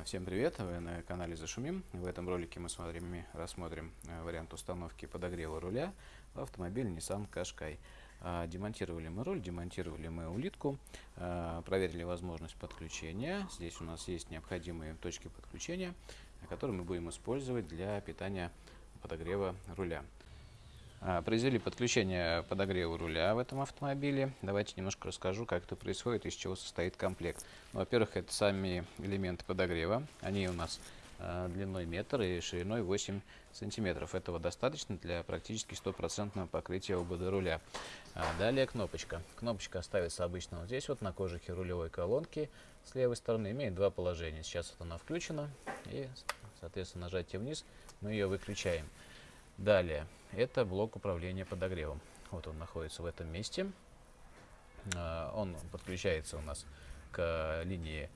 А, всем привет! Вы на канале Зашумим. В этом ролике мы с вами рассмотрим э, вариант установки подогрева руля в автомобиль Nissan Qashqai. А, демонтировали мы руль, демонтировали мы улитку, проверили возможность подключения. Здесь у нас есть необходимые точки подключения, которые мы будем использовать для питания подогрева руля. А, произвели подключение подогрева руля в этом автомобиле. Давайте немножко расскажу, как это происходит, из чего состоит комплект. Ну, Во-первых, это сами элементы подогрева. Они у нас э, длиной метр и шириной 8 сантиметров. Этого достаточно для практически стопроцентного покрытия ОБД руля. А далее кнопочка. Кнопочка ставится обычно вот здесь, вот на кожухе рулевой колонки с левой стороны. Имеет два положения. Сейчас вот она включена и, соответственно, нажатие вниз мы ее выключаем. Далее, это блок управления подогревом. Вот он находится в этом месте. А, он подключается у нас к линии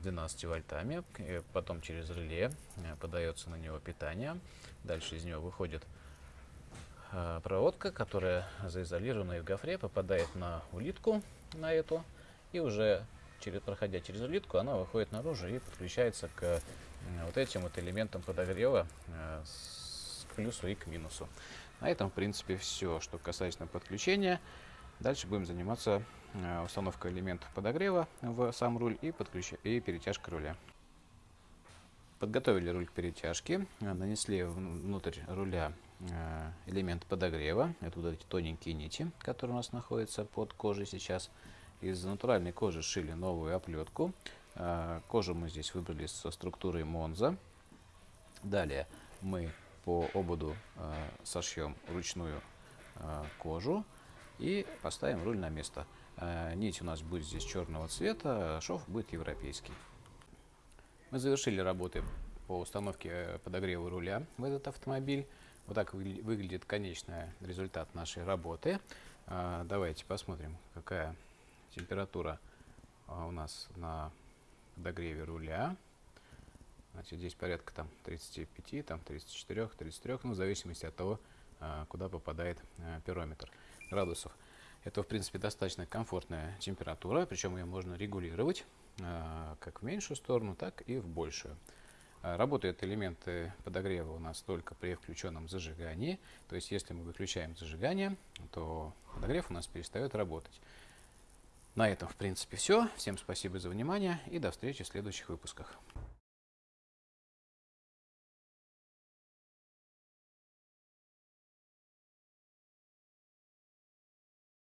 12 а, вольтами, потом через реле а, подается на него питание. Дальше из него выходит проводка, которая заизолирована в гофре, попадает на улитку, на эту, и уже через, проходя через улитку, она выходит наружу и подключается к вот этим вот элементам подогрева с плюсу и к минусу. На этом, в принципе, все, что касается подключения. Дальше будем заниматься э, установкой элементов подогрева в сам руль и, подключ... и перетяжкой руля. Подготовили руль к перетяжке, э, нанесли внутрь руля э, элемент подогрева. Это вот эти тоненькие нити, которые у нас находятся под кожей сейчас. Из натуральной кожи шили новую оплетку. Кожу мы здесь выбрали со структурой Монза. Далее мы по ободу э, сошьем ручную э, кожу и поставим руль на место. Э, нить у нас будет здесь черного цвета, шов будет европейский. Мы завершили работы по установке подогрева руля в этот автомобиль. Вот так выглядит конечный результат нашей работы. Давайте посмотрим, какая температура у нас на подогреве руля. Значит, здесь порядка там 35, там 34, 33, ну, в зависимости от того, а, куда попадает а, пирометр градусов. Это, в принципе, достаточно комфортная температура, причем ее можно регулировать а, как в меньшую сторону, так и в большую. Работают элементы подогрева у нас только при включенном зажигании. То есть, если мы выключаем зажигание, то подогрев у нас перестает работать. На этом, в принципе, все. Всем спасибо за внимание и до встречи в следующих выпусках.